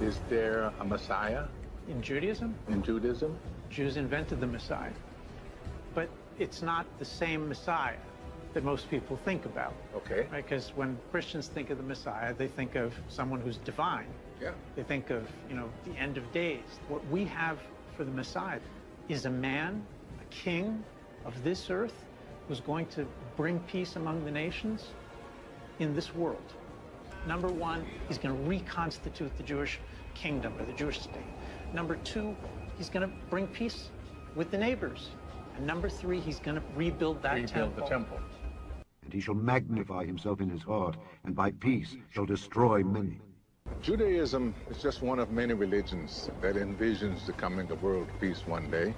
Is there a Messiah In Judaism, in Judaism? Jews invented the Messiah. But it's not the same Messiah that most people think about. Okay. Right? Because when Christians think of the Messiah, they think of someone who's divine. Yeah. They think of, you know, the end of days. What we have for the Messiah is a man, a king of this earth, who's going to bring peace among the nations in this world. Number one, he's going to reconstitute the Jewish kingdom or the Jewish state. Number two, he's going to bring peace with the neighbors. And number three, he's going to rebuild that Rebuild the temple. And he shall magnify himself in his heart, and by peace shall destroy many. Judaism is just one of many religions that envisions the coming of world peace one day.